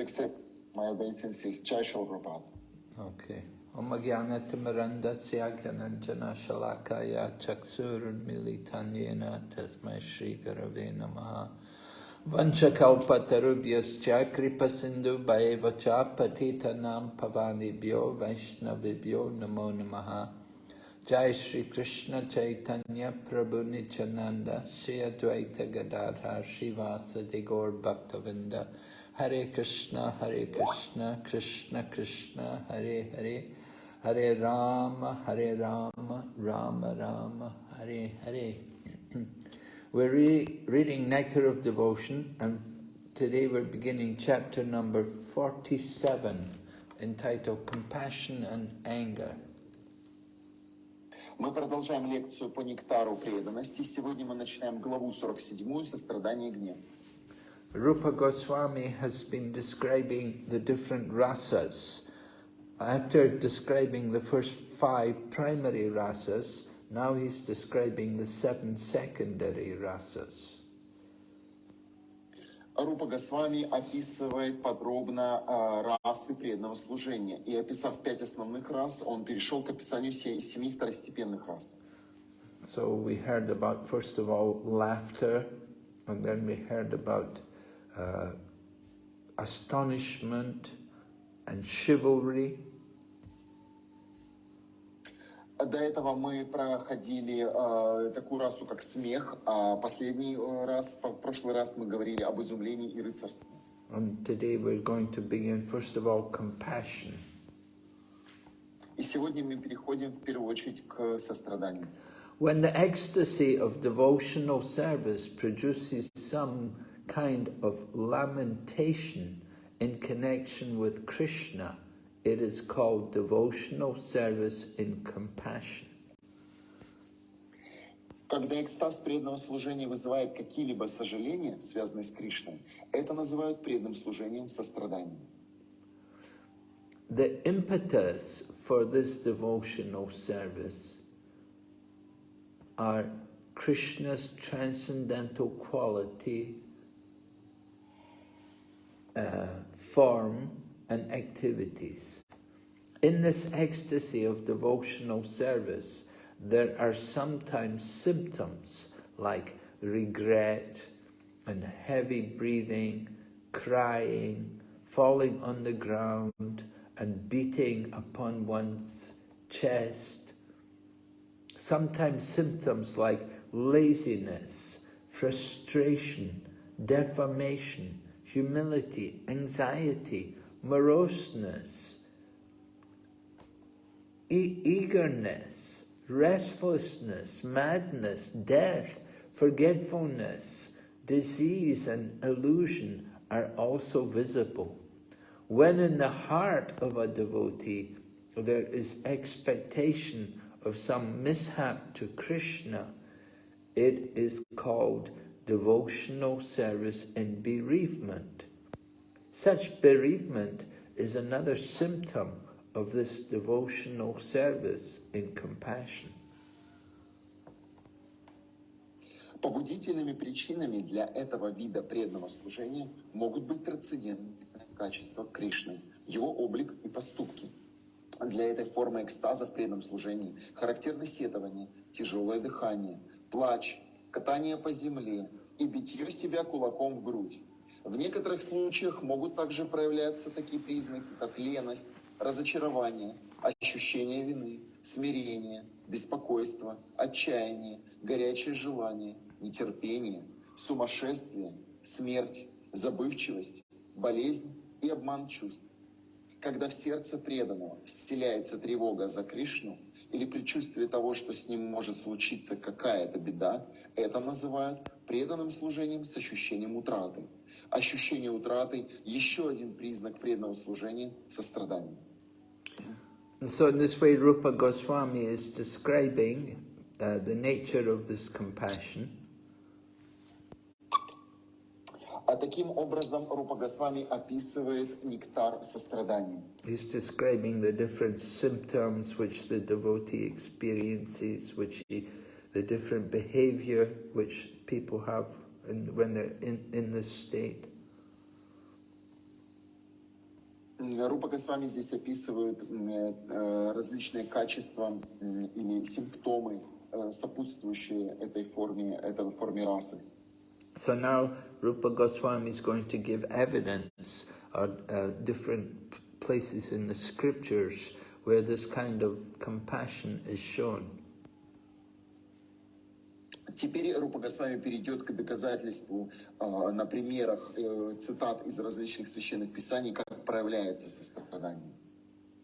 accept my Jai Shri Prabhupada. Okay. Om Jnanatimurandasya Gyananjana Shalakaya Chaksurun Militanyena Tasmai Shri Garave Namaha Vanchakalpatarubhyascha Kripa Sindhu Bhaevacha Patitanam Pavanibhyo Vaishnavibhyo Namo Namaha Jai Shri Krishna Chaitanya Prabhu Nityananda Shri Advaita Gadadhar Shivasa Gaur Bhaktavinda Hare Krishna Hare Krishna Krishna Krishna Hare Hare Hare Rama Hare Rama Rama Rama Hare Hare We're re reading Nectar of Devotion and today we're beginning chapter number 47 entitled Compassion and Anger. Мы продолжаем лекцию по нектару преданности. Сегодня мы начинаем главу 47 «Сострадание и гнев». Rupa Goswami has been describing the different rasas. After describing the first five primary rasas, now he's describing the seven secondary rasas. Рупа Госвами описывает подробно э, расы преданного служения. И описав пять основных рас, он перешел к описанию се- семи второстепенных рас. So we heard about, first of all, laughter, and then we heard about uh, astonishment and chivalry. До этого мы проходили э, такую расу, как смех, а последний э, раз, в прошлый раз мы говорили об изумлении и рыцарстве. And today we're going to begin, first of all, compassion. И сегодня мы переходим в первую очередь к состраданию. When the ecstasy of devotional service produces some kind of lamentation in connection with Krishna, it is called devotional service in compassion. Когда экстаз преданного служения вызывает какие-либо сожаления, связанные с Кришной, это называют преданным служением состраданием. The impetus for this devotional service are Krishna's transcendental quality, uh, form, and activities. In this ecstasy of devotional service, there are sometimes symptoms like regret and heavy breathing, crying, falling on the ground and beating upon one's chest. Sometimes symptoms like laziness, frustration, defamation, humility, anxiety, moroseness, e eagerness, restlessness, madness, death, forgetfulness, disease and illusion are also visible. When in the heart of a devotee there is expectation of some mishap to Krishna, it is called devotional service in bereavement. Such bereavement is another symptom of this devotional service in compassion. Побудительными причинами для этого вида преданного служения могут быть трансцендентные качества Кришны, его облик и поступки. Для этой формы экстаза в преданном служении характерны сетование, тяжелое дыхание, плач, катание по земле и битье себя кулаком в грудь. В некоторых случаях могут также проявляться такие признаки, как леность, разочарование, ощущение вины, смирение, беспокойство, отчаяние, горячее желание, нетерпение, сумасшествие, смерть, забывчивость, болезнь и обман чувств. Когда в сердце преданного вселяется тревога за Кришну или предчувствие того, что с ним может случиться какая-то беда, это называют преданным служением с ощущением утраты. Ощущение утраты – еще один признак преданного служения – сострадания. So in this way Rupa Goswami is describing uh, the nature of this compassion А таким образом Рупа Госвами описывает нектар сострадания. He's describing the different symptoms which the devotee experiences, which he, the different behavior which people have in, when they're in, in this state. Рупа Госвами здесь описывает э, различные качества или симптомы, э, сопутствующие этой форме, этой форме расы. So now Rupa Goswami is going to give evidence of uh, different p- places in the scriptures where this kind of compassion is shown. Теперь Рупа Госвами перейдет к доказательству э, на примерах э, цитат из различных священных писаний, как проявляется сострадание.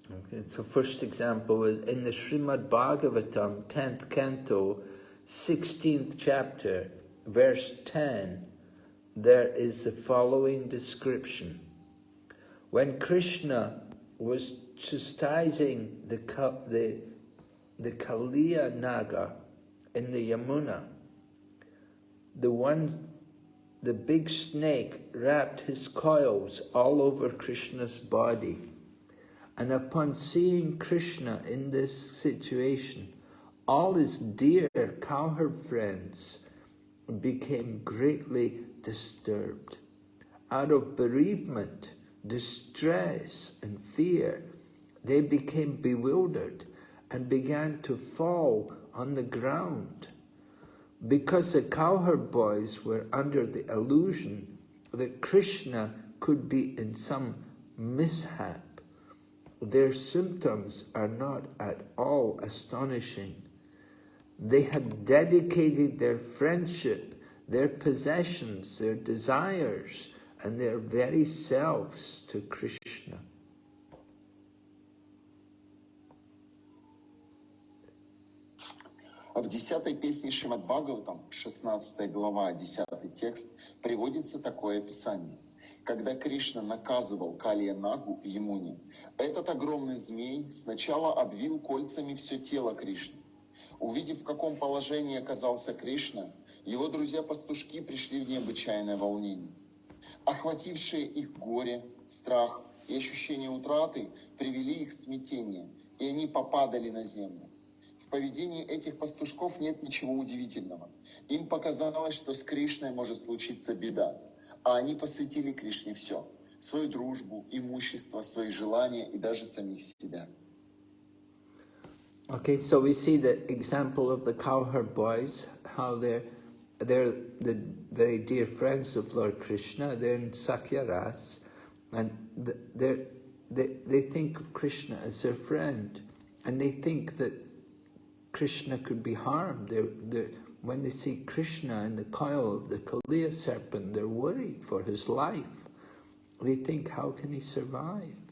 Okay, so first example is in the Srimad Bhagavatam, 10th canto, 16th chapter, verse 10, there is the following description. When Krishna was chastising the, the, the Kaliya Naga in the Yamuna, the one, the big snake wrapped his coils all over Krishna's body. And upon seeing Krishna in this situation, all his dear cowherd friends became greatly disturbed. Out of bereavement, distress, and fear, they became bewildered and began to fall on the ground. Because the cowherd boys were under the illusion that Krishna could be in some mishap, their symptoms are not at all astonishing. They had dedicated their friendship, their possessions, their desires, and their very selves to Krishna. А В десятой песне Шримад Бхагаватам, 16 глава, 10 текст, приводится такое описание. Когда Кришна наказывал Калия Нагу Емуни, этот огромный змей сначала обвил кольцами все тело Кришны. Увидев, в каком положении оказался Кришна, его друзья-пастушки пришли в необычайное волнение. Охватившие их горе, страх и ощущение утраты привели их в смятение, и они попадали на землю. В поведении этих пастушков нет ничего удивительного. Им показалось, что с Кришной может случиться беда, а они посвятили Кришне все – свою дружбу, имущество, свои желания и даже самих себя. Okay, so we see the example of the cowherd boys, how they're, they're the very dear friends of Lord Krishna, they're in Sakyaras, and they're, they, they think of Krishna as their friend, and they think that Krishna could be harmed. They're, they're, when they see Krishna in the coil of the Kaliya serpent, they're worried for his life. They think, how can he survive?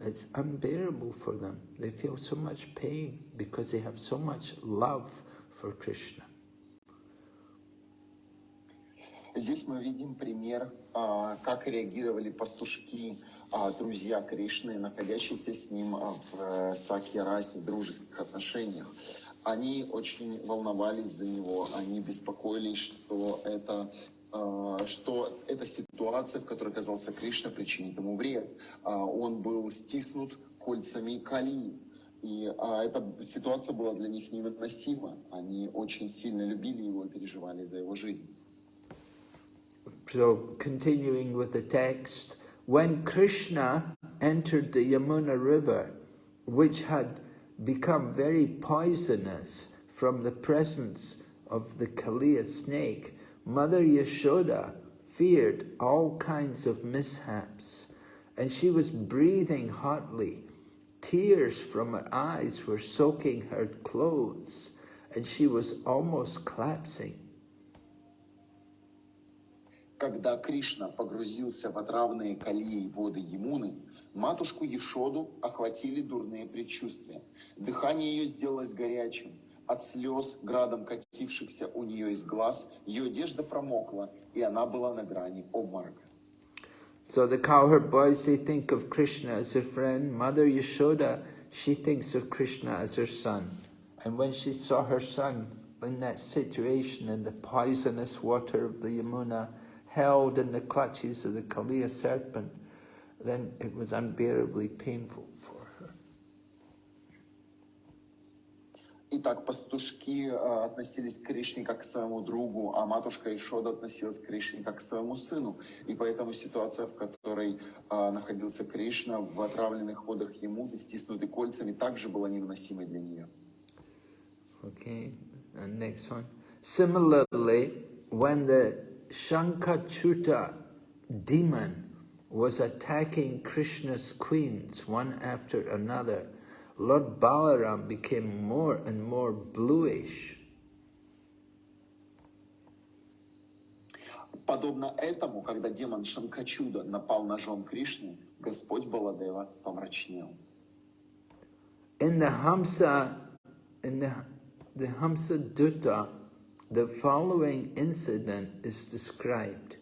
It's unbearable for them. They feel so much pain because they have so much love for Krishna. Здесь мы видим пример, а, как реагировали пастушки, а, друзья Кришны, находящиеся с ним а, в э, Сакья-расе, в дружеских отношениях. Они очень волновались за него, они беспокоились, что это что эта ситуация, в которой оказался Кришна, причинит ему вред. А, Он был стиснут кольцами Кали. И а, эта ситуация была для них невыносима. Они очень сильно любили его и переживали за его жизнь. So, continuing with the text, when Krishna entered the Yamuna River, which had become very poisonous from the presence of the Kaliya snake, Mother Yashoda feared all kinds of mishaps, and she was breathing hotly. Tears from her eyes were soaking her clothes, and she was almost collapsing. Когда Кришна погрузился в отравные колеи воды Емуны, матушку Ешоду охватили дурные предчувствия. Дыхание ее сделалось горячим. От слез, градом катившихся у нее из глаз, ее одежда промокла, и она была на грани обморока. So the cowherd boys, they think of Krishna as their friend. Mother Yashoda, she thinks of Krishna as her son. And when she saw her son in that situation in the poisonous water of the Yamuna, held in the clutches of the Kaliya serpent, then it was unbearably painful Итак, пастушки э, относились к Кришне как к своему другу, а матушка Ишода относилась к Кришне как к своему сыну. И поэтому ситуация, в которой э, находился Кришна в отравленных водах ему, стиснутый кольцами, также была невыносимой для нее. Okay, and next one. Similarly, when the Shankachuta demon was attacking Krishna's queens one after another, Lord Balaram became more and more bluish. Подобно этому, когда демон Шанкачуда напал на жен Кришны, Господь Баладева помрачнел. In the Hamsa, in the, the Hamsa Dutta, the following incident is described.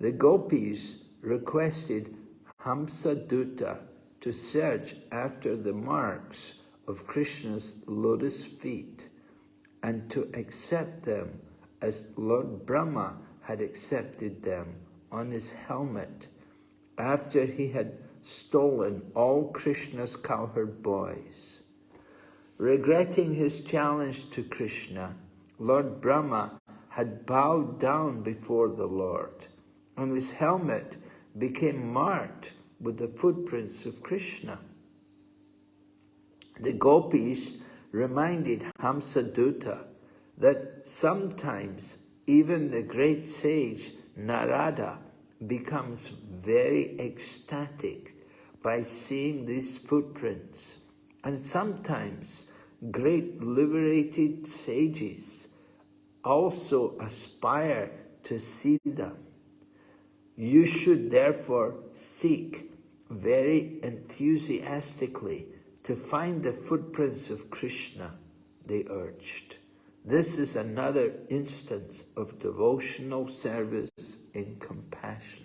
The gopis requested Hamsa Dutta to search after the marks of Krishna's lotus feet and to accept them as Lord Brahma had accepted them on his helmet after he had stolen all Krishna's cowherd boys. Regretting his challenge to Krishna, Lord Brahma had bowed down before the Lord, and his helmet became marked with the footprints of Krishna. The gopis reminded Hamsadutta that sometimes even the great sage Narada becomes very ecstatic by seeing these footprints. And sometimes great liberated sages also aspire to see them. You should therefore seek very enthusiastically to find the footprints of Krishna, they urged. This is another instance of devotional service in compassion.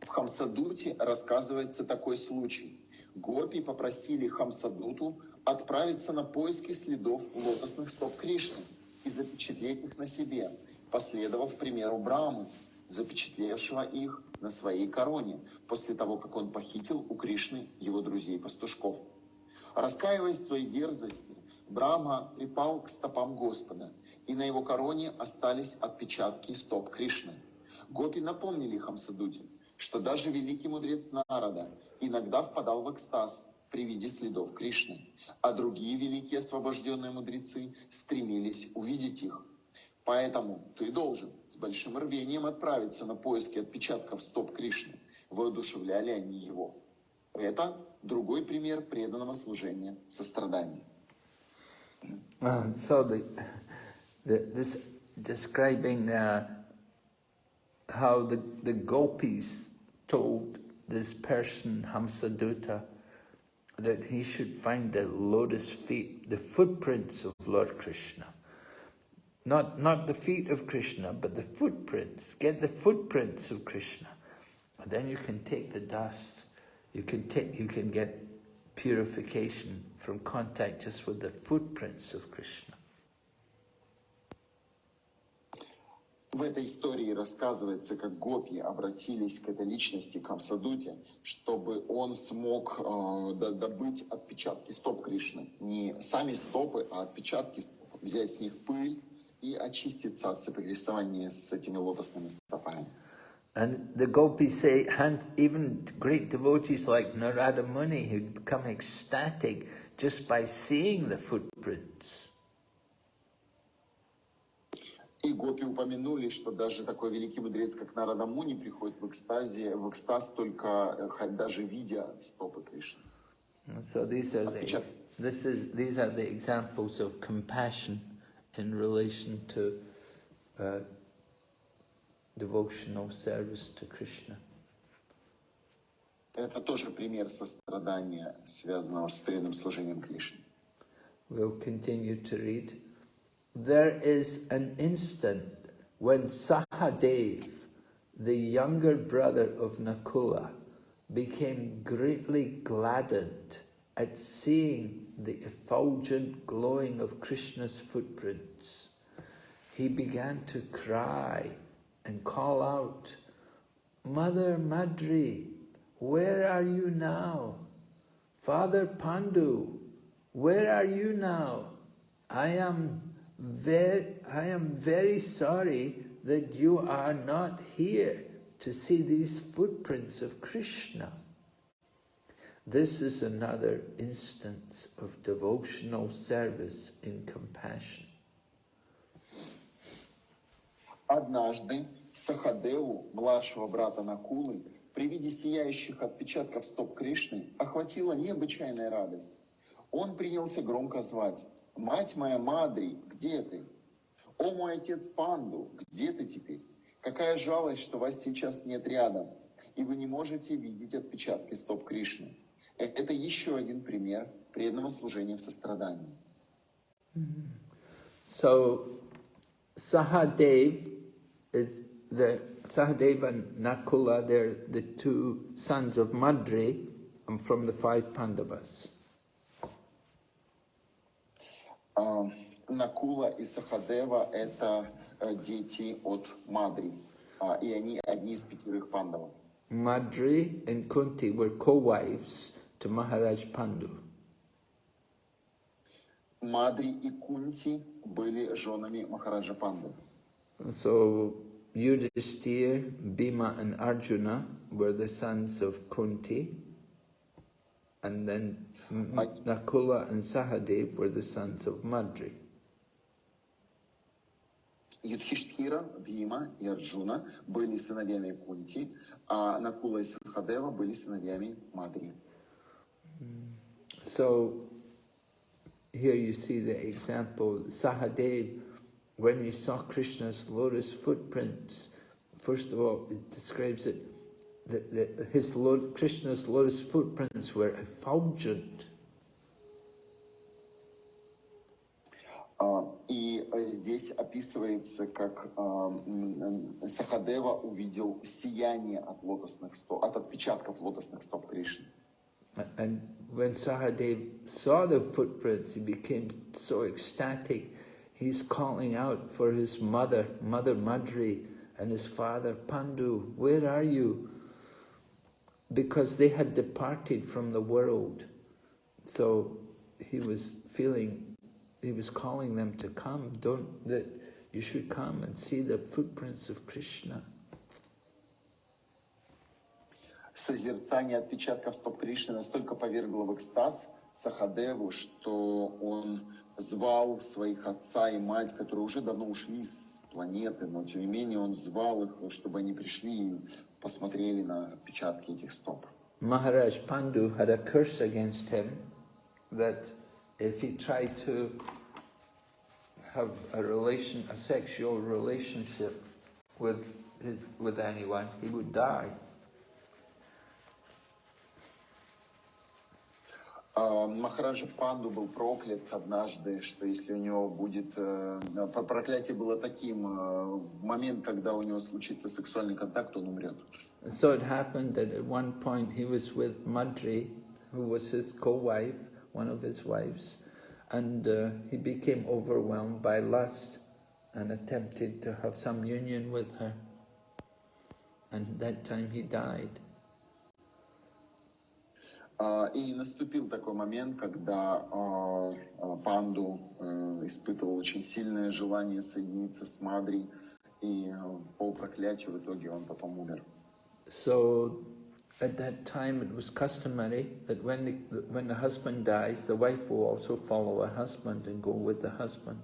В Хамсадуте рассказывается такой случай. Гопи попросили Хамсадуту отправиться на поиски следов лотосных стоп Кришны и запечатлеть их на себе, последовав примеру Брамы, запечатлевшего их на своей короне, после того, как он похитил у Кришны его друзей-пастушков. Раскаиваясь в своей дерзости, Брахма припал к стопам Господа, и на его короне остались отпечатки стоп Кришны. Гопи напомнили Хамсадуте, что даже великий мудрец Нарада иногда впадал в экстаз при виде следов Кришны, а другие великие освобожденные мудрецы стремились увидеть их. Поэтому ты должен с большим рвением отправиться на поиски отпечатков стоп Кришны, воодушевляли они его. Это другой пример преданного служения сострадания. Uh, so the, the, this describing uh, how the, the gopis told this person, Hamsadutta, that he should find the lotus feet, the footprints of Lord Krishna. Not, not the feet of Krishna, but the footprints. Get the footprints of Krishna. And then you can take the dust. You can, take, you can get purification from contact just with the footprints of Krishna. В этой истории рассказывается, как гопи обратились к этой личности, к Хамсадуте, чтобы он смог э, добыть отпечатки стоп Кришны. Не сами стопы, а отпечатки стоп. Взять с них пыль и очиститься от соприкосновения с этими лотосными стопами. And the gopis say, and even great devotees like Narada Muni, who become ecstatic just by seeing the footprints. И гопи упомянули, что даже такой великий мудрец, как Нарада Муни, приходит в экстазе, в экстаз только даже видя стопы Кришны. So these are the this is these are the examples of compassion in relation to uh, devotional service to Krishna. Это тоже пример сострадания, связанного с преданным служением Кришне. We'll continue to read. There is an instant when Sahadev, the younger brother of Nakula, became greatly gladdened at seeing the effulgent glowing of Krishna's footprints. He began to cry and call out, Mother Madri, where are you now? Father Pandu, where are you now? I am very, I am very sorry that you are not here to see these footprints of Krishna. This is another instance of devotional service in compassion. Однажды Сахадеву, младшего брата Накулы, при виде сияющих отпечатков стоп Кришны охватила необычайная радость. Он принялся громко звать «Мать моя Мадри, где ты? О мой отец Панду, где ты теперь? Какая жалость, что вас сейчас нет рядом, и вы не можете видеть отпечатки стоп Кришны». Э- Это еще один пример преданного служения в сострадании. So Sahadev is the Sahadev and Nakula, they're the two sons of Madri um, from the five Pandavas. А, Накула и Сахадева — это э, дети от Мадри, а, и они одни из пятерых пандавов. Madri and Kunti were co-wives to Maharaj Pandu. Мадри и Кунти были женами Махараджа Панды. So Yudhishthir, Bhima and Arjuna were the sons of Kunti. And then M- I- Nakula and Sahadev were the sons of Madri. Юдхиштхира, Бхима и Арджуна были сыновьями Кунти, а Накула и Сахадева были сыновьями Мадри. So here you see the example, Sahadev, when he saw Krishna's lotus footprints, first of all, it describes it, that, that his lo- Krishna's lotus footprints were effulgent. А, И э, здесь описывается, как а, м, м, Сахадева увидел сияние от лотосных стоп, от отпечатков лотосных стоп Кришны. And when Sahadev saw the footprints, he became so ecstatic. He's calling out for his mother, Mother Madri, and his father Pandu, where are you? Because they had departed from the world. So he was feeling, he was calling them to come. Don't, that you should come and see the footprints of Krishna. Созерцание отпечатков стоп Кришны настолько повергло в экстаз Сахадеву, что он звал своих отца и мать, которые уже давно ушли с планеты, но тем не менее он звал их, чтобы они пришли и посмотрели на отпечатки этих стоп. Maharaj Pandu had a curse against him that if he tried to have a relation, a sexual relationship with with anyone, he would die. Махараджа Панду был проклят однажды, что если у него будет... э, про- Проклятие было таким, э, в момент, когда у него случится сексуальный контакт, он умрет. So it happened that at one point he was with Madri, who was his co-wife, one of his wives, and uh, he became overwhelmed by lust and attempted to have some union with her. And at that time he died. А, И наступил такой момент, когда а, а, Панду э, испытывал очень сильное желание соединиться с Мадри, и э, по проклятию в итоге он потом умер. So at that time it was customary that when the, when the husband dies, the wife will also follow her husband and go with the husband.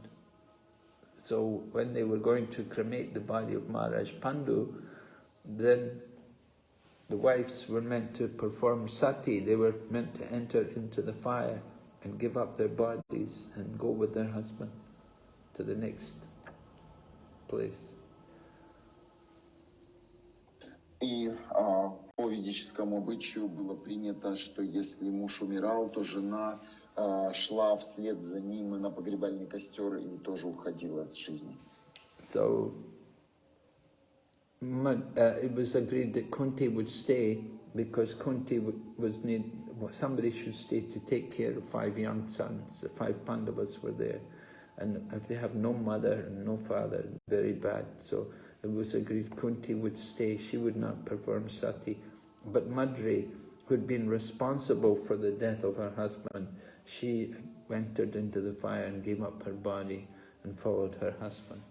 So when they were going to cremate the body of Maharaj Pandu, then the wives were meant to perform sati, they were meant to enter into the fire and give up their bodies and go with their husband to the next place. И а, по ведическому обычаю было принято, что если муж умирал, то жена а, шла вслед за ним на погребальный костер и тоже уходила с жизни. So uh, Uh, it was agreed that Kunti would stay because Kunti w- was need well, somebody should stay to take care of five young sons. The five Pandavas were there, and if they have no mother and no father, very bad. So it was agreed Kunti would stay. She would not perform sati, but Madri who'd been responsible for the death of her husband, she entered into the fire and gave up her body and followed her husband.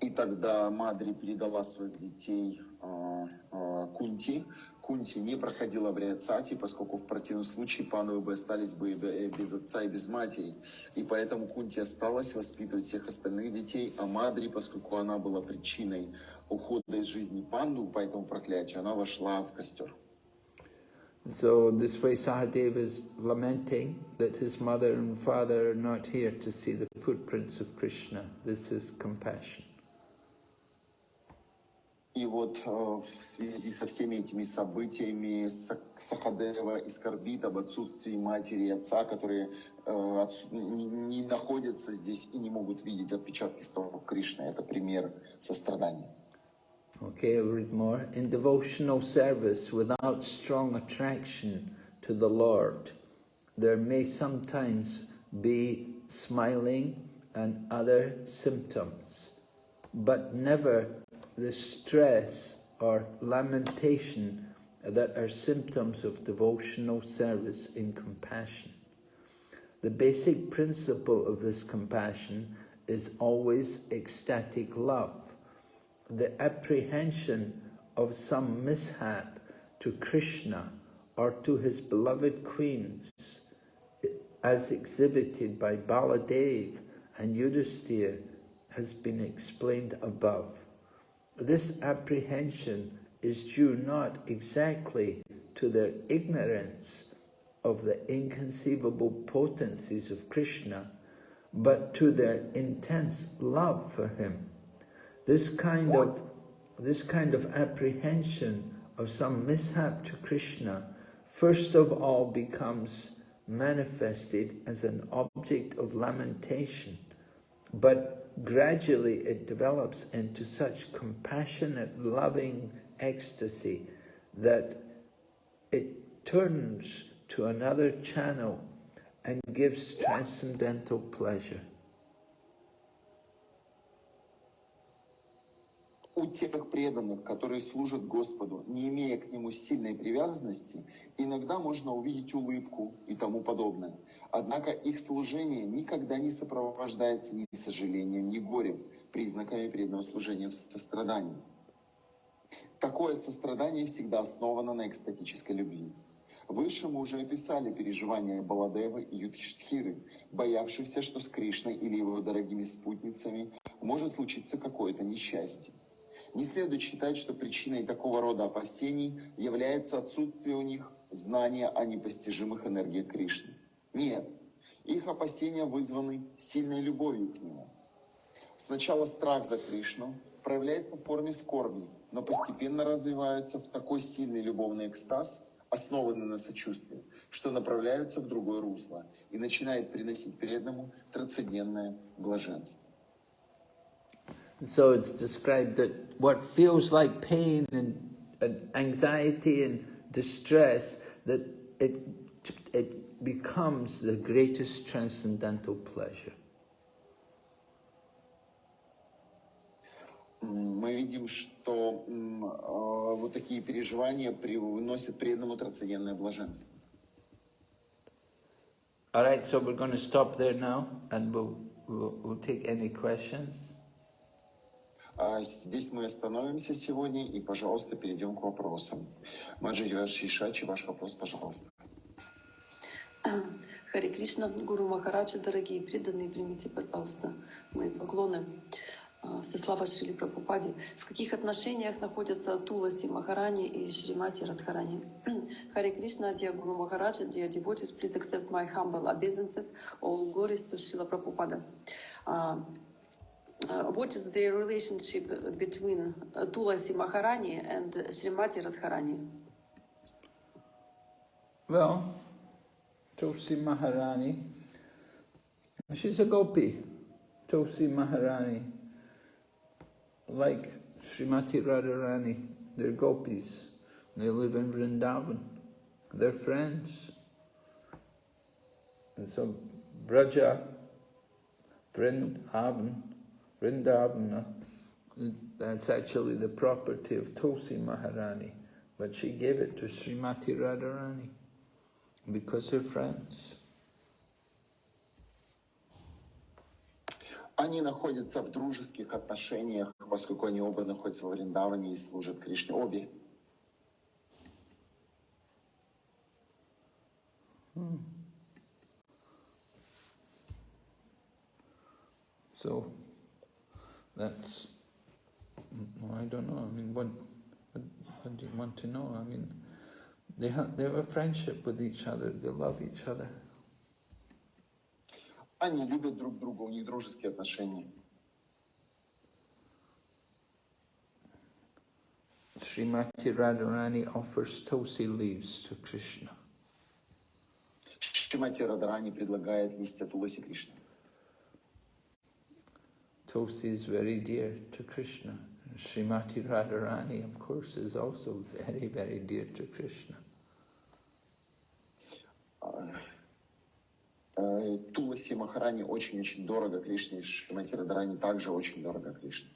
И тогда Мадри передала своих детей э, э, Кунти. Кунти не проходила обряд сати, поскольку в противном случае пановы бы остались бы без отца и без матери. И поэтому Кунти осталась воспитывать всех остальных детей, а Мадри, поскольку она была причиной ухода из жизни панду по этому проклятию, она вошла в костер. So this way Sahadeva is lamenting that his mother and father are not here to see the footprints of Krishna. This is compassion. И вот э, в связи со всеми этими событиями Са- Сахадева и скорбит об отсутствии матери и отца, которые э, отсу- не, находятся здесь и не могут видеть отпечатки стопов Кришны. Это пример сострадания. Okay, I'll read more. In devotional service without strong attraction to the Lord, there may sometimes be smiling and other symptoms, but never the stress or lamentation that are symptoms of devotional service in compassion. The basic principle of this compassion is always ecstatic love the apprehension of some mishap to Krishna or to his beloved queens, as exhibited by Baladev and Yudhisthira, has been explained above. This apprehension is due not exactly to their ignorance of the inconceivable potencies of Krishna, but to their intense love for him. This kind of this kind of apprehension of some mishap to Krishna first of all becomes manifested as an object of lamentation, but gradually it develops into such compassionate, loving ecstasy that it turns to another channel and gives transcendental pleasure. У тех преданных, которые служат Господу, не имея к Нему сильной привязанности, иногда можно увидеть улыбку и тому подобное. Однако их служение никогда не сопровождается ни сожалением, ни горем, признаками преданного служения в сострадании. Такое сострадание всегда основано на экстатической любви. Выше мы уже описали переживания Баладевы и Юдхиштхиры, боявшихся, что с Кришной или его дорогими спутницами может случиться какое-то несчастье. Не следует считать, что причиной такого рода опасений является отсутствие у них знания о непостижимых энергиях Кришны. Нет, их опасения вызваны сильной любовью к Нему. Сначала страх за Кришну проявляется в форме скорби, но постепенно развиваются в такой сильный любовный экстаз, основанный на сочувствии, что направляются в другое русло и начинает приносить преданному трансцендентное блаженство. So it's described that what feels like pain and, and anxiety and distress, that it, it becomes the greatest transcendental pleasure. М, Мы видим, что м, э, вот такие переживания приносят преданному трансцендентное блаженство. All right, so we're going to stop there now and we'll, we'll, we'll take any questions. А здесь мы остановимся сегодня и, пожалуйста, перейдем к вопросам. Маджи Шишачи, ваш вопрос, пожалуйста. Хари Кришна, Гуру Махараджа, дорогие преданные, примите, пожалуйста, мои поклоны. А, Со слава Шрили Прабхупаде. В каких отношениях находятся Туласи Махарани и Шримати Радхарани? Хари Кришна, dear Guru Maharaja, dear devotees, please accept my humble obeisances. All glories to Srila Prabhupada. Uh, what is the relationship between Tulasi Maharani and Srimati Radharani? Well, Tulsi Maharani, she's a gopi. Tulsi Maharani, like Srimati Radharani, they're gopis. They live in Vrindavan. They're friends. And so Braja, Vrindavan, Vrindavana, that's actually the property of Tulsi Maharani. But she gave it to Srimati Radharani because they're friends. Они находятся в дружеских отношениях, поскольку они оба находятся во Вриндаване и служат Кришне. Обе. So that's, mm, I don't know, I mean, what, what, what do you want to know? I mean, they have, they have a friendship with each other, they love each other. Они любят друг друга, у них дружеские отношения. Srimati Radharani offers tulsi leaves to Krishna. Шримати Радарани предлагает листья Туласи Кришне. Tulsi is very dear to Krishna. Srimati Radharani, of course, is also very, very dear to Krishna. Э, Туласи Махарани очень-очень дорого Кришне, Шримати Радарани также очень дорого Кришне.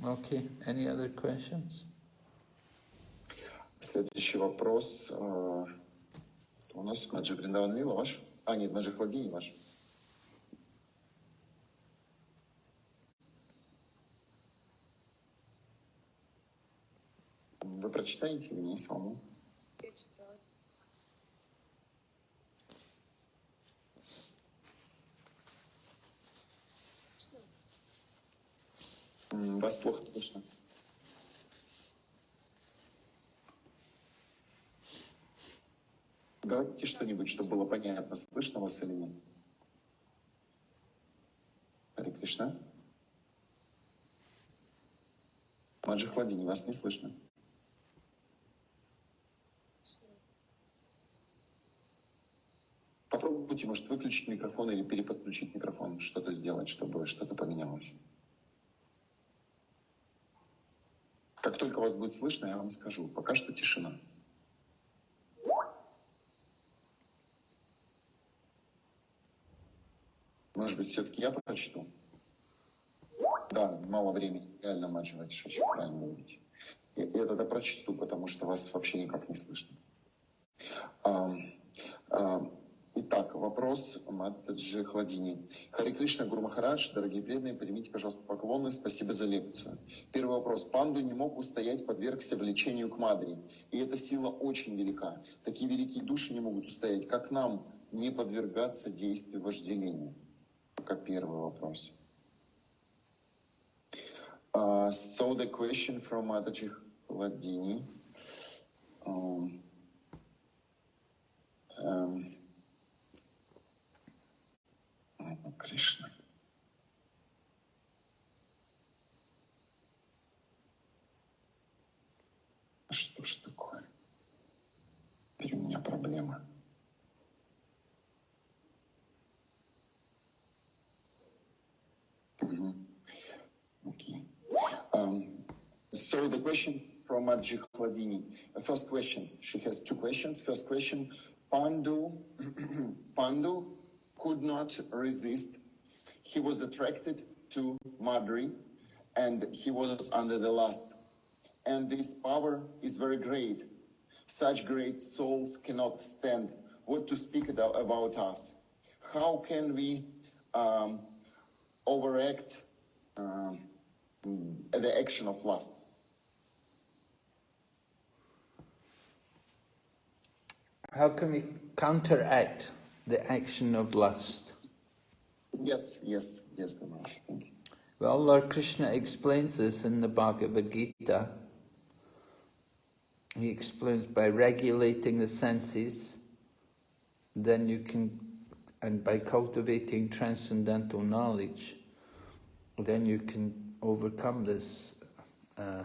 Okay, any other questions? Следующий вопрос. э, У нас Маджи Бриндаван Лила ваш? А, нет, Маджи Хладини ваш. Вы прочитаете или мне самому? М, Вас плохо слышно. Говорите что-нибудь, чтобы было понятно, слышно вас или нет. Харе Кришна. Маджи Хладини, вас не слышно. Попробуйте, может, выключить микрофон или переподключить микрофон, что-то сделать, чтобы что-то поменялось. Как только вас будет слышно, я вам скажу. Пока что тишина. Может быть, все-таки я прочту? Да, мало времени. Реально Ватиш, очень правильно говорите. Я, я тогда прочту, потому что вас вообще никак не слышно. Ам, ам, Итак, вопрос Матаджи Хладини. Хари Кришна, Гуру Махарадж, дорогие преданные, примите, пожалуйста, поклоны. Спасибо за лекцию. Первый вопрос. Панду не мог устоять, подвергся влечению к Мадре. И эта сила очень велика. Такие великие души не могут устоять. Как нам не подвергаться действию вожделения? Как первый вопрос. Uh, so the question from Mataji Hladini. Um, um, Кришна. А Что ж такое? Теперь у меня проблема. Um, so the question from Adji Khladini. Uh, First question. She has two questions. First question. Pandu, Pandu could not resist. He was attracted to Madri and he was under the lust. And this power is very great. Such great souls cannot stand. What to speak about us? How can we um, overact um, the action of lust? How can we counteract the action of lust? Yes, yes, yes, Ganesh. Thank you. Well, Lord Krishna explains this in the Bhagavad Gita. He explains by regulating the senses, then you can, and by cultivating transcendental knowledge, then you can overcome this uh,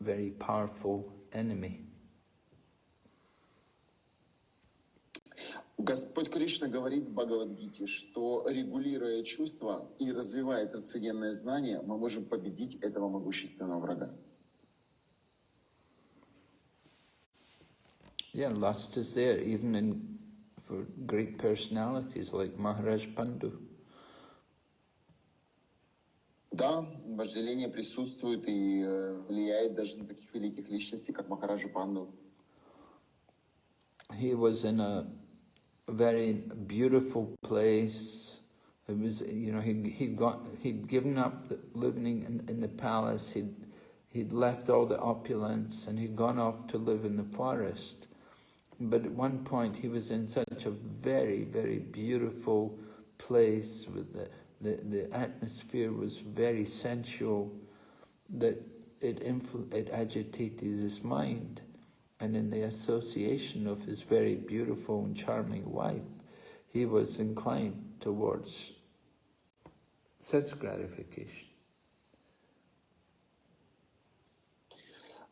very powerful enemy. Господь Кришна говорит в Бхагавадгите, что регулируя чувства и развивая трансцендентное знание, мы можем победить этого могущественного врага. Yeah, lust is there even in for great personalities like Maharaj Pandu. Да, вожделение присутствует и э, влияет даже на таких великих личностей, как Махараджа Панду. He was in a very beautiful place. It was, you know, he'd, he'd got, he'd given up living in, in the palace. He'd, he'd left all the opulence and he'd gone off to live in the forest. But at one point he was in such a very, very beautiful place with the, the, the atmosphere was very sensual that it, influ- it agitated his mind and in the association of his very beautiful and charming wife, he was inclined towards sense gratification.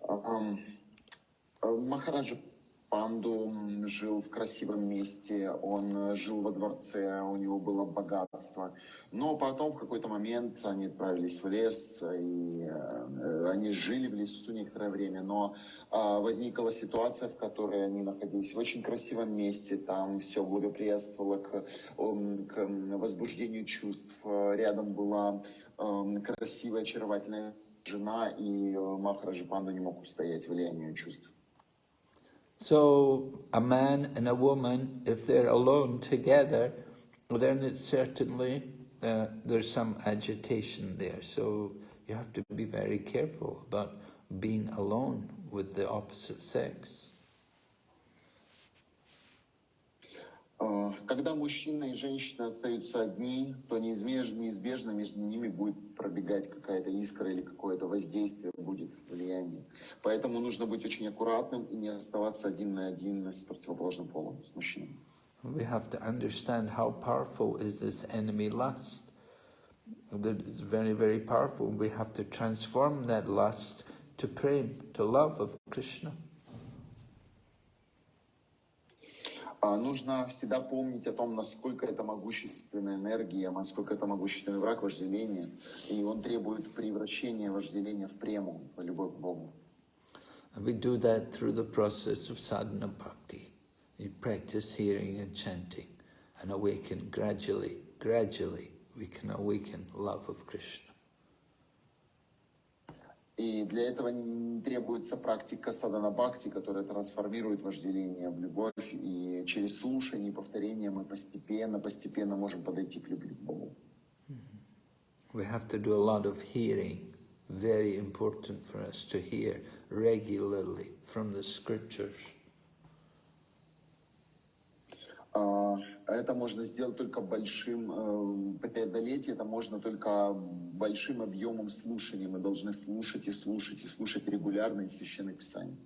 Um, uh, Панду жил в красивом месте, он э, жил во дворце, у него было богатство. Но потом в какой-то момент они отправились в лес, и э, они жили в лесу некоторое время, но а, возникла ситуация, в которой они находились в очень красивом месте, там все благоприятствовало к, м, к м, возбуждению чувств. Э, Рядом была м, красивая, очаровательная жена, и э, Махараджа Панда не мог устоять влиянию чувств. So a man and a woman, if they're alone together, then it's certainly uh, there's some agitation there. So you have to be very careful about being alone with the opposite sex. Когда мужчина и женщина остаются одни, то неизбежно, неизбежно между ними будет пробегать какая-то искра или какое-то воздействие будет, влияние. Поэтому нужно быть очень аккуратным и не оставаться один на один с противоположным полом, с мужчиной. We have to understand how powerful is this enemy lust. That is very, very powerful. We have to transform that lust to prem, to love of Krishna. А Нужно всегда помнить о том, насколько это могущественная энергия, насколько это могущественный враг вожделения. И он требует превращения вожделения в прему, в любовь к Богу. We do that through the process of sadhana bhakti. You practice hearing and chanting and awaken gradually, gradually we can awaken love of Krishna. И для этого требуется практика садана бхакти, которая трансформирует вожделение в любовь. И через слушание и повторение мы постепенно, постепенно можем подойти к любви к Богу. We have to do a lot of hearing. Very important for us to hear regularly from the scriptures. А, Это можно сделать только большим, э, преодолеть это можно только большим объемом слушания. Мы должны слушать и слушать, и слушать регулярно из Священных Писаний.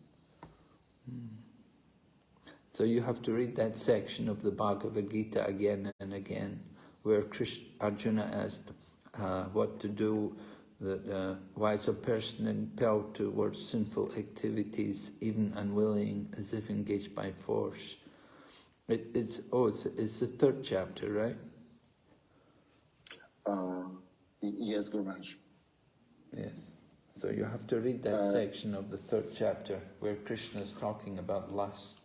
So you have to read that section of the Bhagavad Gita again and again, where Krishna, Arjuna asked uh, what to do, that uh, why is a person impelled towards sinful activities, even unwilling, as if engaged by force? It, it's oh, it's, it's the third chapter, right? А, и- Yes, Guru Maharaj. Yes. So you have to read that Uh, section of the third chapter where Krishna is talking about lust.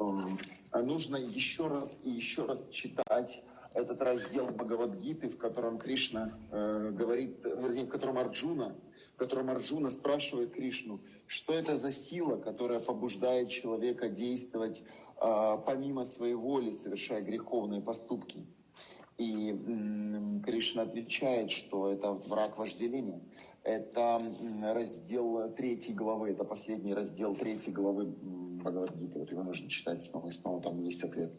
М, а Нужно еще раз и еще раз читать этот раздел Бхагавадгиты, в котором Кришна э, говорит, вернее, в котором Арджуна, в котором Арджуна спрашивает Кришну, что это за сила, которая побуждает человека действовать э, помимо своей воли, совершая греховные поступки. И м, Кришна отвечает, что это враг вожделения. Это раздел третьей главы, это последний раздел третьей главы Бхагавадгиты. Вот его нужно читать снова и снова, там есть ответ.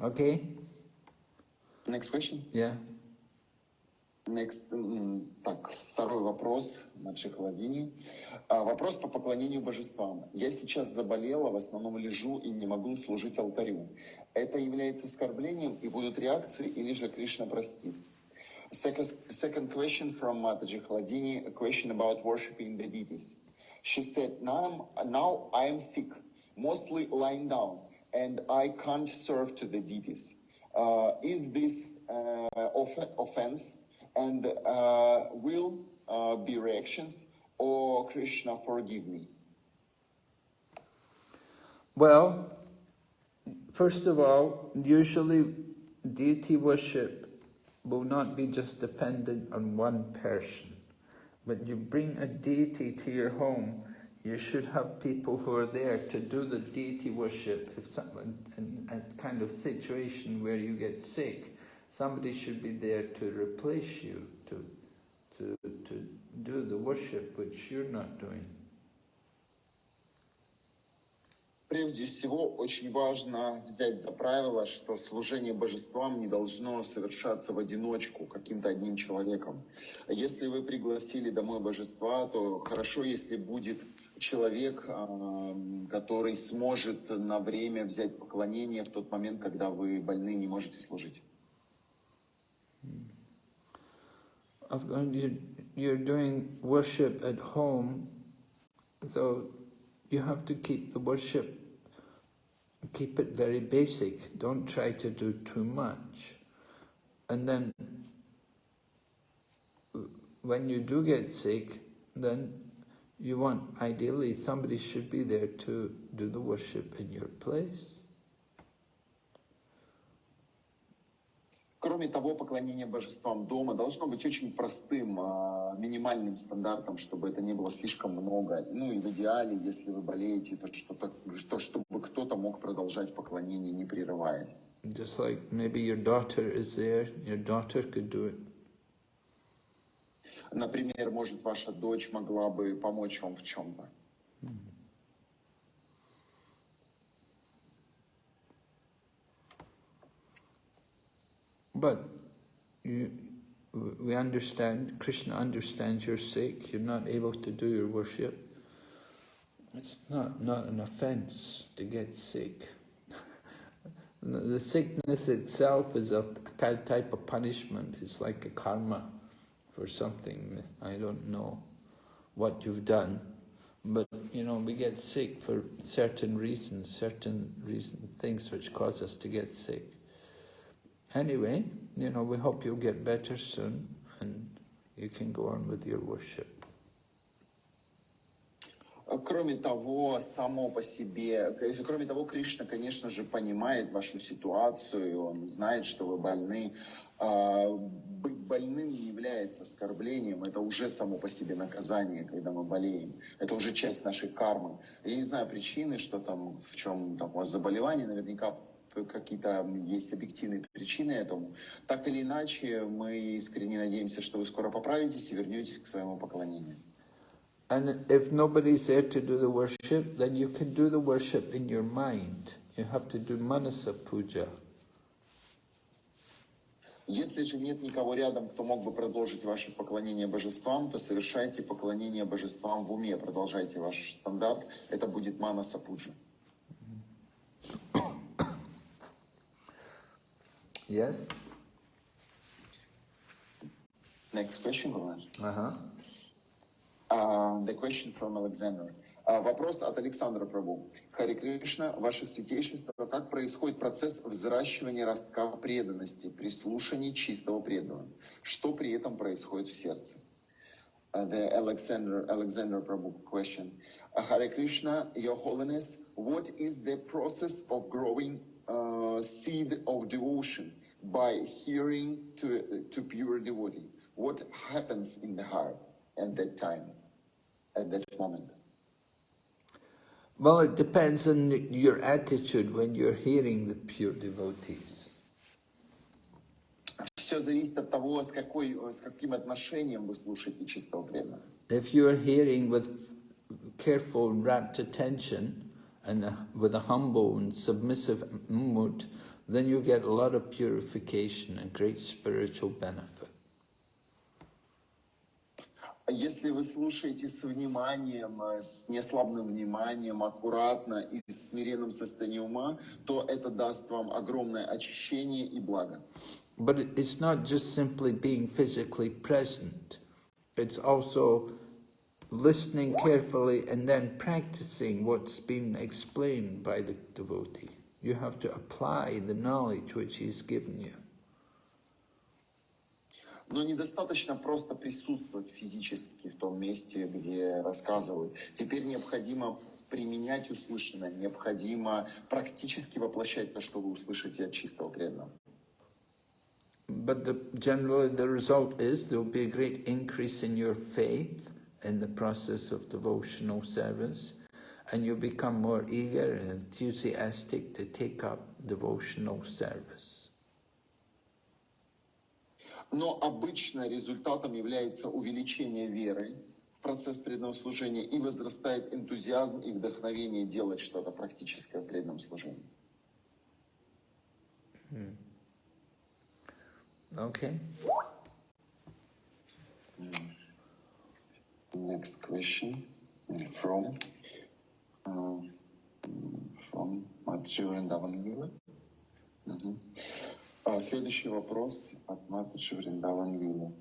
Okay? Next question. Yeah. Next, так, второй вопрос Мадши Халадини. А, Вопрос по поклонению божествам. Я сейчас заболела, в основном лежу и не могу служить алтарю. Это является оскорблением и будут реакции, или же Кришна простит? Second, second question from Mataji Haladini, a question about worshiping the deities. She said, now, now I am sick, mostly lying down, and I can't serve to the deities. Uh, is this uh, off- offense? And uh, will uh, be reactions, or Krishna forgive me? Well, First of all, usually deity worship will not be just dependent on one person. but you bring a deity to your home, you should have people who are there to do the deity worship. If someone in a kind of situation where you get sick, somebody should be there to replace you, to to to do the worship which you're not doing. Прежде всего, очень важно взять за правило, что служение божествам не должно совершаться в одиночку каким-то одним человеком. Если вы пригласили домой божества, то хорошо, если будет человек, а, который сможет на время взять поклонение в тот момент, когда вы больны не можете служить. You're doing worship at home, so you have to keep the worship, keep it very basic. Don't try to do too much. And then when you do get sick, then you want, ideally, somebody should be there to do the worship in your place. Кроме того, поклонение божествам дома должно быть очень простым, а, минимальным стандартом, чтобы это не было слишком много. Ну и в идеале, если вы болеете, то, что, то чтобы кто-то мог продолжать поклонение, не прерывая. Just like maybe your daughter is there, your daughter could do it. Например, может, ваша дочь могла бы помочь вам в чем-то. But you, we understand, Krishna understands you're sick, you're not able to do your worship. It's not, not an offense to get sick. the sickness itself is a type of punishment. It's like a karma for something. I don't know what you've done. But, you know, we get sick for certain reasons, certain reason, things which cause us to get sick. Anyway, you know, we hope you'll get better soon and you can go on with your worship. Кроме того, само по себе, кроме того, Кришна, конечно же, понимает вашу ситуацию, он знает, что вы больны. Быть больным не является оскорблением, это уже само по себе наказание, когда мы болеем. Это уже часть нашей кармы. Я не знаю причины, что там, в чем там, у вас заболевание, наверняка какие-то есть объективные причины этому. Так или иначе, мы искренне надеемся, что вы скоро поправитесь и вернетесь к своему поклонению. And if nobody's there to do the worship, then you can do the worship in your mind. You have to do manasa puja. Если же нет никого рядом, кто мог бы продолжить ваше поклонение божествам, то совершайте поклонение божествам в уме, продолжайте ваш стандарт. Это будет манаса пуджа. Yes? Next question, Роман. Uh-huh. Uh, the question from Alexander. Uh, вопрос от Александра Прабу. Хари Кришна, ваше святейшество, как происходит процесс взращивания ростка преданности при слушании чистого преданного? Что при этом происходит в сердце? Uh, the Alexander, Alexander Prabhu question. Uh, Hare Krishna, Your Holiness, what is the process of growing uh, seed of devotion by hearing to, to pure devotee? What happens in the heart at that time, at that moment? Well, it depends on your attitude when you're hearing the pure devotees. Все зависит от того, с, какой, с каким отношением вы слушаете чистого преданного. If you're hearing with careful and rapt attention and uh, with a humble and submissive mood, then you get a lot of purification and great spiritual benefit. Если вы слушаете с вниманием, с неслабным вниманием, аккуратно и с смиренным состоянием ума, то это даст вам огромное очищение и благо. But it's not just simply being physically present. It's also listening carefully and then practicing what's been explained by the devotee. You have to apply the knowledge which he's given you. Но недостаточно просто присутствовать физически в том месте, где рассказывают. Теперь необходимо применять услышанное, необходимо практически воплощать то, что вы услышите от чистого преданного. But the, generally the result is there will be a great increase in your faith in the process of devotional service and you become more eager and enthusiastic to take up devotional service. Но обычно результатом является увеличение веры в процесс преданного служения и возрастает энтузиазм и вдохновение делать что-то практическое в преданном служении. Okay? Next question from uh, from Давангила. Мгм. А, Следующий вопрос от Матачи Вриндавангила.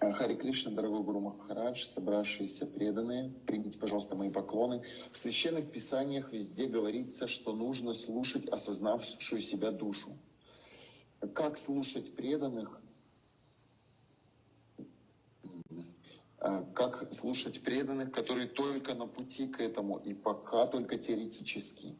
А, Хари Кришна, дорогой Гуру Махарадж, собравшиеся преданные, примите, пожалуйста, мои поклоны. В священных писаниях везде говорится, что нужно слушать осознавшую себя душу. Как слушать преданных? А, Как слушать преданных, которые только на пути к этому и пока только теоретически?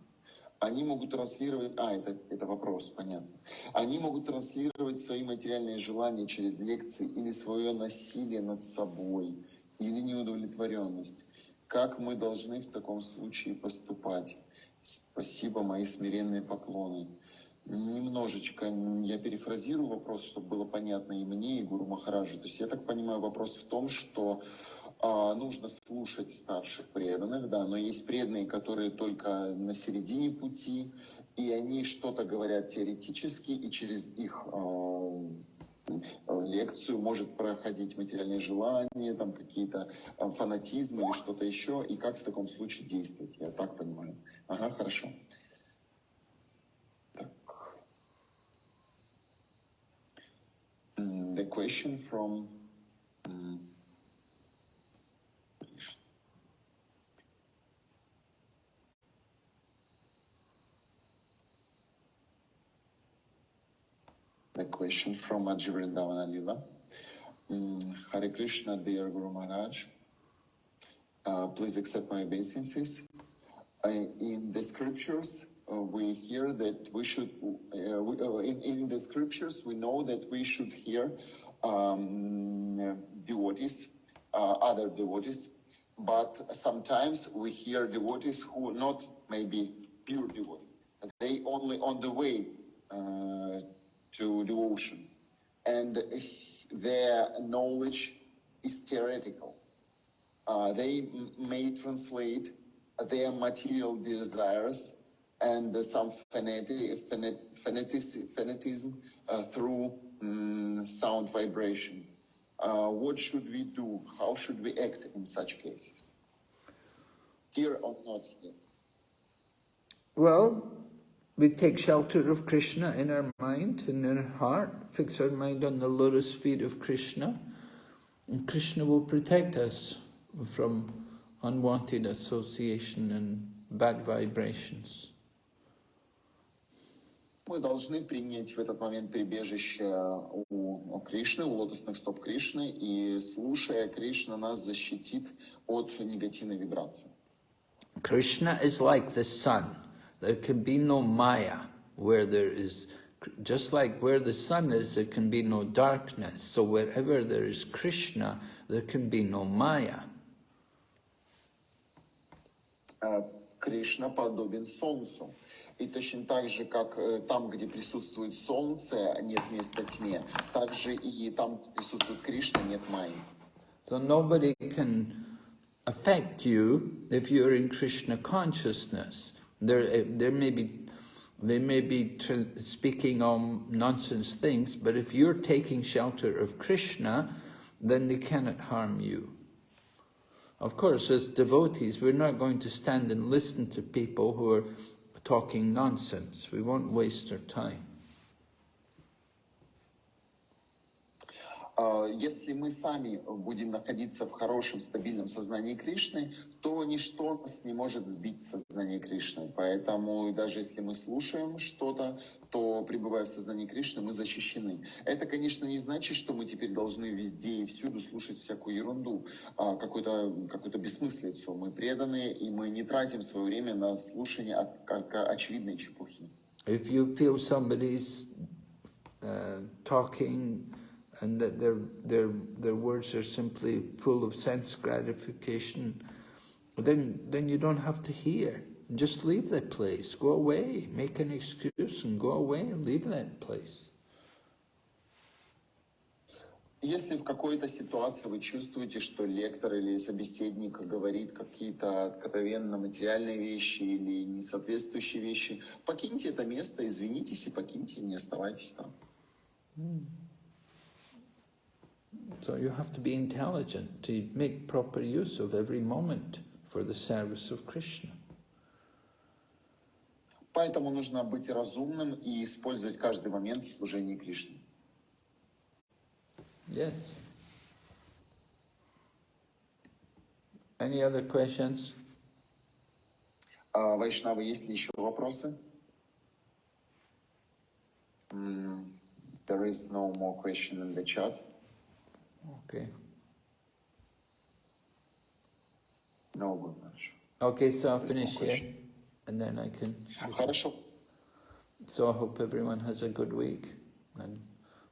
Они могут транслировать... А, это, это вопрос, понятно. Они могут транслировать свои материальные желания через лекции или свое насилие над собой, или неудовлетворенность. Как мы должны в таком случае поступать? Спасибо, мои смиренные поклоны. Немножечко я перефразирую вопрос, чтобы было понятно и мне, и Гуру Махараджу. То есть я так понимаю, вопрос в том, что нужно слушать старших преданных, да, но есть преданные, которые только на середине пути, и они что-то говорят теоретически, и через их а, лекцию может проходить материальные желания, там какие-то а, фанатизмы или что-то еще, и как в таком случае действовать, я так понимаю. Ага, хорошо. Так. The question from The question from Ajivrindavan Alila. Mm, Hare Krishna, dear Guru Maharaj. Uh, please accept my obeisances. In the scriptures, uh, we hear that we should, uh, we, uh, in, in the scriptures, we know that we should hear um, devotees, uh, other devotees, but sometimes we hear devotees who are not maybe pure devotees. They only on the way to devotion. And their knowledge is theoretical. Uh, they may translate their material desires and uh, some fanati- fanat- fanatic- fanatism uh, through mm, sound vibration. Uh, what should we do? How should we act in such cases? Here or not here? Well, we take shelter of Krishna in our mind and in our heart, fix our mind on the lotus feet of Krishna, and Krishna will protect us from unwanted association and bad vibrations. Мы должны принять в этот момент прибежище у, у Кришны, у лотосных стоп Кришны, и слушая Кришна нас защитит от негативной вибрации. Krishna is like the sun. There can be no Maya where there is, just like where the sun is, there can be no darkness. So wherever there is Krishna, there can be no Maya. Э, Кришна подобен солнцу. И точно так же, как э, там, где присутствует солнце, нет места тьме, так же и там, где присутствует Кришна, нет майи. So nobody can affect you if you're in Krishna consciousness. There, eh, there may be, they may be speaking on nonsense things, but if you're taking shelter of Krishna, then they cannot harm you. Of course, as devotees, we're not going to stand and listen to people who are talking nonsense. We won't waste our time. Если мы сами будем находиться в хорошем, стабильном сознании Кришны, то ничто нас не может сбить с сознания Кришны. Поэтому даже если мы слушаем что-то, то пребывая в сознании Кришны, мы защищены. Это, конечно, не значит, что мы теперь должны везде и всюду слушать всякую ерунду, а, какую-то какую бессмыслицу. Мы преданы, и мы не тратим свое время на слушание очевидной чепухи. If you feel somebody's uh, talking and that their, their, their words are simply full of sense gratification, then, then you don't have to hear. Just leave that place. Go away. Make an excuse and go away and leave that place. Если в какой-то ситуации вы чувствуете, что лектор или собеседник говорит какие-то откровенно материальные вещи или несоответствующие вещи, покиньте это место, извинитесь и покиньте, не оставайтесь там. So you have to be intelligent to make proper use of every moment for the service of Krishna. Поэтому нужно быть разумным и использовать каждый момент в служении Кришне. Yes. Any other questions? А, Вайшнавы, есть ли еще вопросы? М, There is no more question in the chat. Okay. No, Gurmaharaj. Okay, so I'll There's no finish here question. and then I can. Хорошо. So I hope everyone has a good week and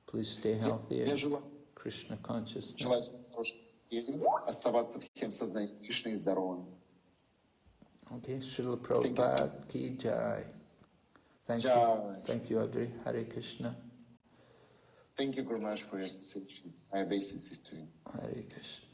please stay healthy Я and желаю, Krishna consciousness. желаю всем хорошей недели, оставаться всем в сознании Кришны и здоровым. Okay, Srila Thank you, sir. Prabhupada ki jai. Thank you. Jai. Thank you, Audrey. Hare Krishna. Thank you very much for your attention. My obeisances to you. Hare Krishna.